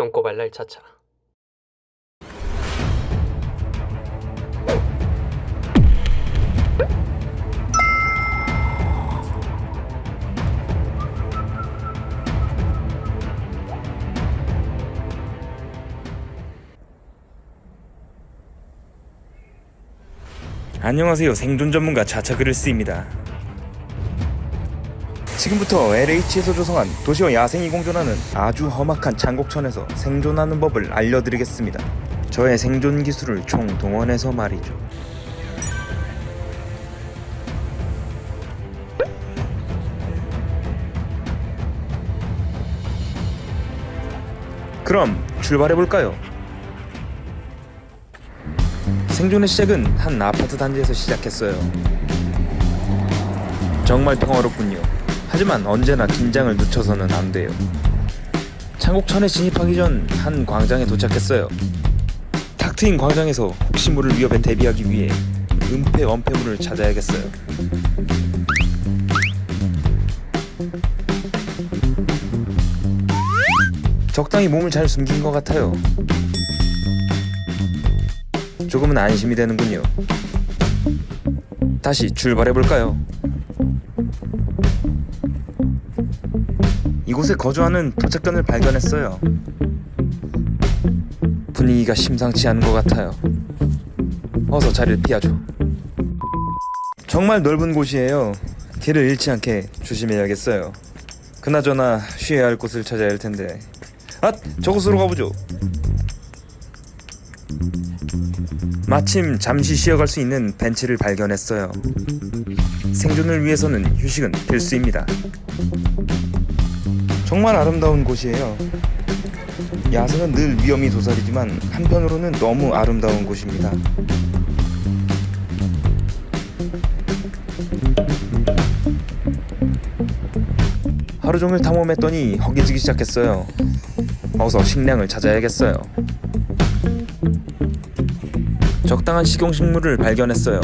똥꼬발랄 차차. 안녕하세요. 생존 전문가 자차그릴스입니다 지금부터 LH에서 조성한 도시와 야생이 공존하는 아주 험악한 창곡천에서 생존하는 법을 알려드리겠습니다 저의 생존 기술을 총동원해서 말이죠 그럼 출발해볼까요? 생존의 시작은 한 아파트 단지에서 시작했어요. 정말 평화롭군요. 하지만 언제나 긴장을 늦춰서는 안 돼요. 창곡천에 진입하기 전 한 광장에 도착했어요. 탁 트인 광장에서 혹시 모를 위협에 대비하기 위해 은폐 원폐물을 찾아야겠어요. 적당히 몸을 잘 숨긴 것 같아요. 조금은 안심이 되는군요. 다시 출발해 볼까요? 이곳에 거주하는 도착견을 발견했어요. 분위기가 심상치 않은 것 같아요. 어서 자리를 피하죠. 정말 넓은 곳이에요. 길을 잃지 않게 조심해야겠어요. 그나저나 쉬어야 할 곳을 찾아야 할 텐데. 아, 저곳으로 가보죠. 마침 잠시 쉬어갈 수 있는 벤치를 발견했어요. 생존을 위해서는 휴식은 필수입니다. 정말 아름다운 곳이에요. 야생은 늘 위험이 도사리지만 한편으로는 너무 아름다운 곳입니다. 하루 종일 탐험했더니 허기지기 시작했어요. 어서 식량을 찾아야겠어요. 적당한 식용식물을 발견했어요.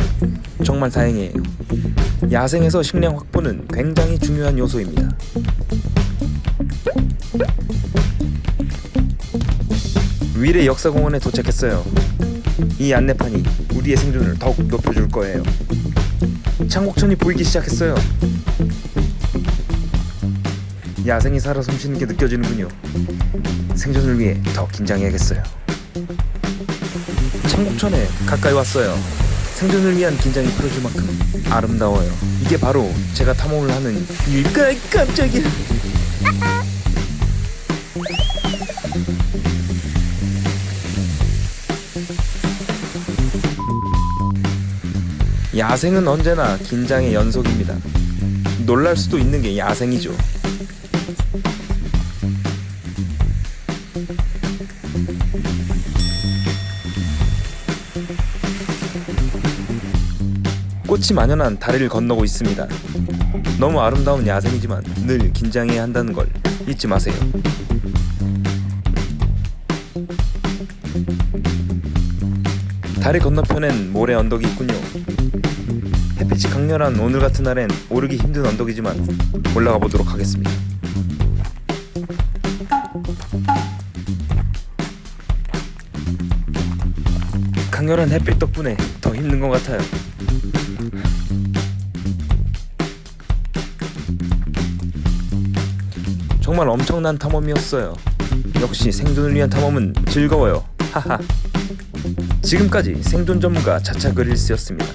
정말 다행이에요. 야생에서 식량 확보는 굉장히 중요한 요소입니다. 위례 역사공원에 도착했어요. 이 안내판이 우리의 생존을 더욱 높여줄 거예요. 창곡천이 보이기 시작했어요. 야생이 살아 숨쉬는 게 느껴지는군요. 생존을 위해 더 긴장해야겠어요. 청곡천에 가까이 왔어요. 생존을 위한 긴장이 풀어줄 만큼 아름다워요. 이게 바로 제가 탐험을 하는 일까 깜짝이야. 야생은 언제나 긴장의 연속입니다. 놀랄 수도 있는 게 야생이죠. 꽃이 만연한 다리를 건너고 있습니다. 너무 아름다운 야생이지만 늘 긴장해야 한다는 걸 잊지 마세요. 다리 건너편엔 모래 언덕이 있군요. 햇빛이 강렬한 오늘 같은 날엔 오르기 힘든 언덕이지만 올라가 보도록 하겠습니다. 강렬한 햇빛 덕분에 더 힘든 것 같아요. 정말 엄청난 탐험이었어요. 역시 생존을 위한 탐험은 즐거워요. 하하. 지금까지 생존 전문가 자차 그릴스였습니다.